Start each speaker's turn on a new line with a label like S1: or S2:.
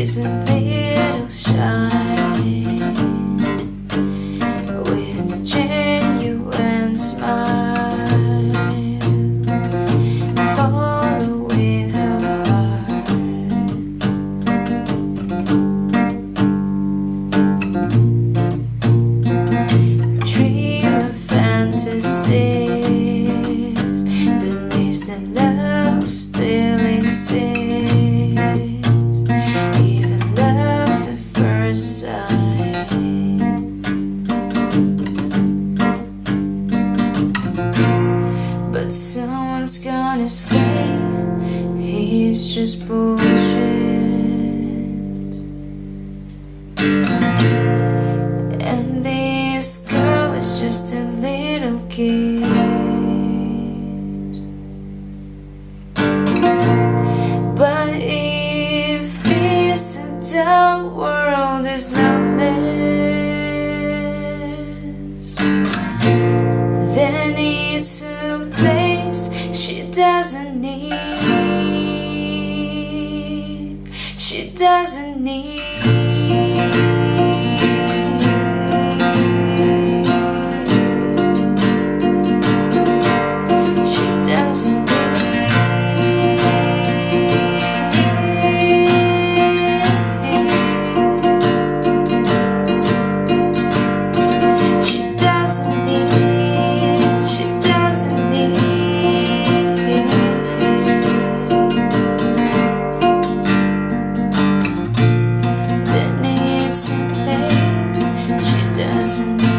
S1: She's a someone's gonna say he's just bullshit. And this girl is just a little kid. But if this adult world is loveless, then it's doesn't need. She doesn't need. doesn't